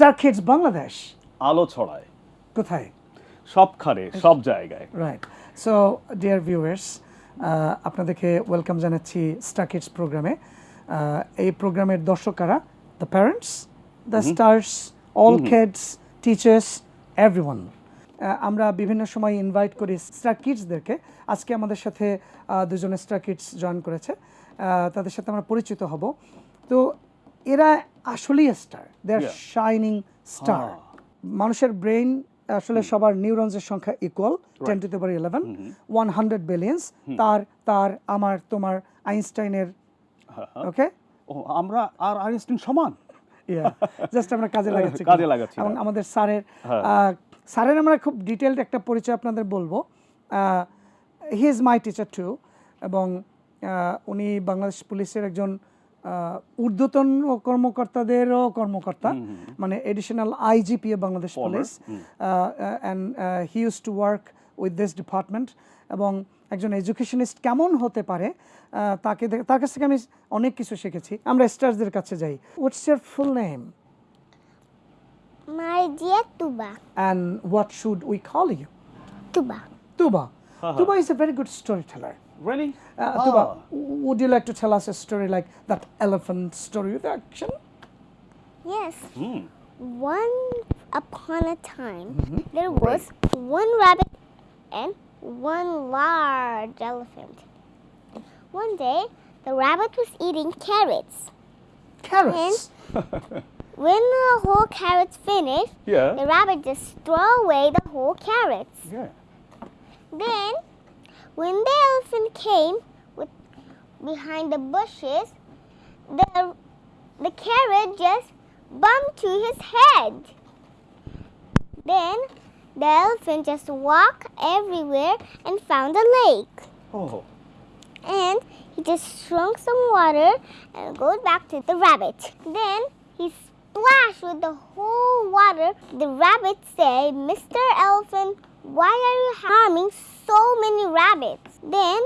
Star kids Bangladesh আলো ছড়ায়। কোথায়? সবখানে সব জায়গায়। রাইট সো ডিয়ার ভিউয়ার্স আপনাদেরকে ওয়েলকাম জানাচ্ছি স্টার কিডস প্রোগ্রামে এই প্রোগ্রামের দর্শকারা the parents the stars all kids teachers everyone আমরা বিভিন্ন সময় ইনভাইট করি স্টার কিডসদেরকে আজকে আমাদের সাথে দুজনে স্টার কিডস জয়েন করেছে। তাদের সাথে আমরা পরিচিত হব। তো এরা আসলেই star they are shining star মানুষের ব্রেইন আসলে সবার নিউরনসের সংখ্যা equal ten to power eleven one hundred billions তার তার আমার তোমার আইনস্টাইনের ওকে ও আমরা আর আইনস্টাইন সমান? জাস্ট আমরা কাজে লাগাচ্ছি কাজে লাগাচ্ছি, এবং হ্যাঁ। আমাদের স্যারের হ্যাঁ। স্যারের আমরা খুব ডিটেলড একটা পরিচয় আপনাদের বলব। He is my teacher too এবং উনি বাংলাদেশ পুলিশের একজন ঊর্ধ্বতন কর্মকর্তাদেরও কর্মকর্তা মানে additional IGP Bangladesh police and he use to work with this department এবং একজন এডুকেশনিস্ট কেমন হতে পারে তাকে তার কাছ থেকে আমি অনেক কিছু শিখেছি আমরা স্টার্সদের কাছে যাই what's your full name My dear Tuba. and what should we call you? Tuba. Tuba. Tuba is a very good storyteller. Really? Uh, Tuba, would you like to tell us a story like that elephant story with action? Yes. Hmm. One upon a time, there was one rabbit and one large elephant. One day, the rabbit was eating carrots. Carrots. When the whole carrots finished, Yeah. the rabbit just threw away the whole carrots. Yeah. Then, when the elephant came with behind the bushes, the the carrot just bumped to his head. Then the elephant just walked everywhere and found a lake. Oh. And he just shrunk some water and goes back to the rabbit. Then he splashed with the whole water. The rabbit said, Mr. Elephant, why are you harming so many rabbits? Then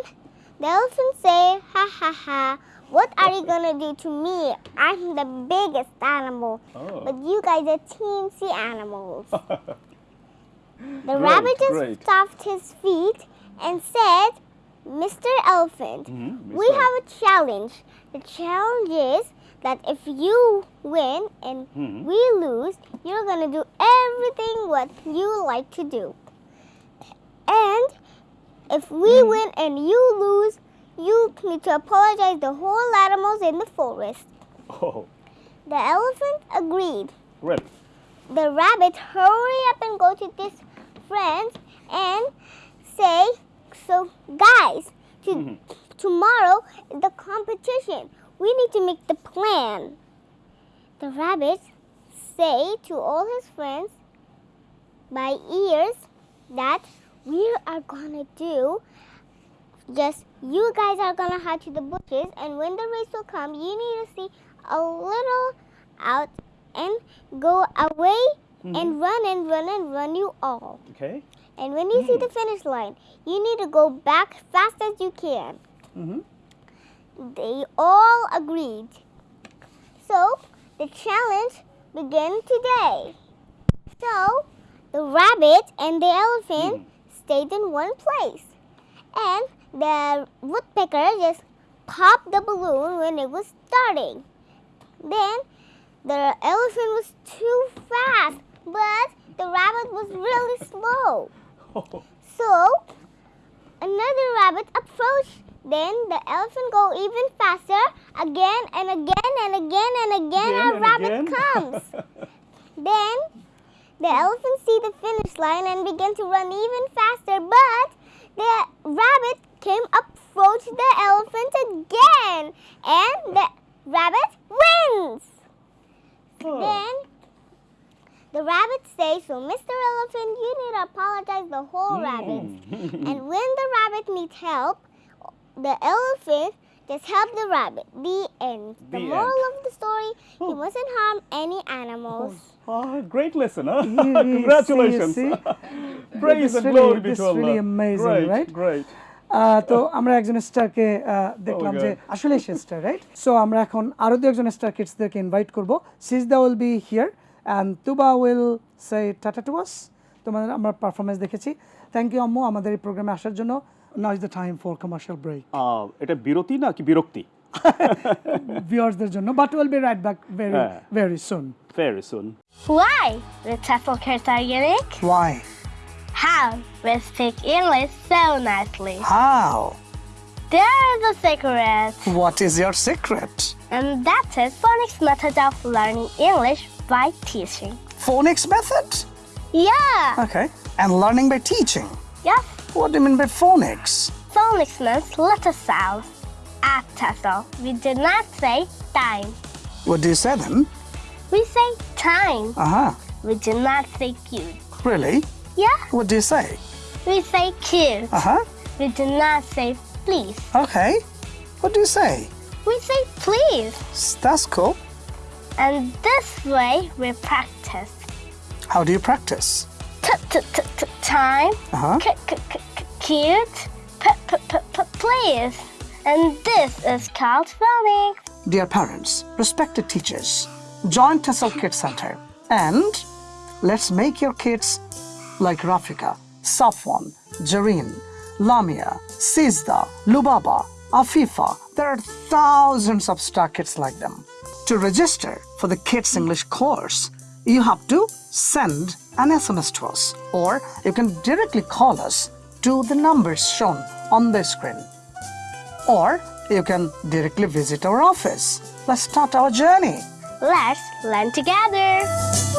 the elephant said, Ha ha ha, what are you gonna do to me? I'm the biggest animal, Oh. but you guys are teensy animals. The Great, rabbit just great. stopped his feet and said, Mr. Elephant, Mhm, we have a challenge. The challenge is that if you win and Mhm. we lose, you're going to do everything what you like to do. And if we win and you lose, you need to apologize the whole animals in the forest. Oh. The elephant agreed Really? the rabbit hurry up and go to his friends and say, "So guys, to, Mhm. tomorrow is the competition. We need to make the plan." The rabbit say to all his friends by ears that we are gonna do just you guys are gonna hide to the bushes and when the race will come you need to see a little out and go away mm-hmm. and run and run and run you all. Okay. and when you see the mm. finish line you need to go back fast as you can. Mhm. they all agreed. So the challenge began today. So the rabbit and the elephant mm. Stayed in one place and the woodpecker just popped the balloon when it was starting. Then the elephant was too fast, but the rabbit was really slow. So another rabbit approached. Then the elephant go even faster again and again and again and again. Again a rabbit again. comes. Then the elephant see the finish line and began to run even faster, but the rabbit came approach the elephant again, and the rabbit wins. Oh. Then the rabbit says, "So, Mr. Elephant, you need to apologize the whole rabbit." Mm. And when the rabbit needs help, the elephant just help the rabbit. The end. The, The moral end. of the story: Oh. you mustn't harm any animals. Ah, great lesson, huh? You Congratulations. see, Praise and really- glory be to Allah. really amazing, great, right? Great. তো আমরা একজন স্টারকে দেখলাম Oh যে. আসলে সে star right so আমরা এখন আরও দু একজন স্টার কিডসদেরকে ইনভাইট করব Sijda will be here and Tuba will say tata to us তোমাদের আমরা পারফরমেন্স দেখেছি থ্যাংক ইউ আম্মু আমাদের এই প্রোগ্রামে আসার জন্য now is the time for commercial break আহ, এটা বিরতি না কি বিরক্তি ভিউয়ার্সদের জন্য but will be right back very হ্যাঁ। Very soon Very soon. Why the TEFL kids are unique? Y How we speak English so nicely. How There's a secret. What is year secret And that is phonics method of learning English by teaching. phonics method Yeah. okay and learning by teaching Yes. what do you mean by phonics Phonics means letter sounds. At TEFL, we do not say time. what do you say then We say time. uh-huh We do not say cute. really Yeah. what do you say We say cute. uh-huh We do not say please. okay what do you say We say please. that's cool And this way we practice. how do you practice time. uh-huh cute. Please. And this is called phonics. Dear parents, respected teachers, join Tessel Kids Center and let's make your kids like Rafika, Safwan, Jareen, Lamia, Sizda, Lubaba, Afifa. There are thousands of star kids like them. To register for the Kids English course, you have to send an SMS to us or you can directly call us to the numbers shown on the screen or you can directly visit our office. Let's start our journey. Let's learn together.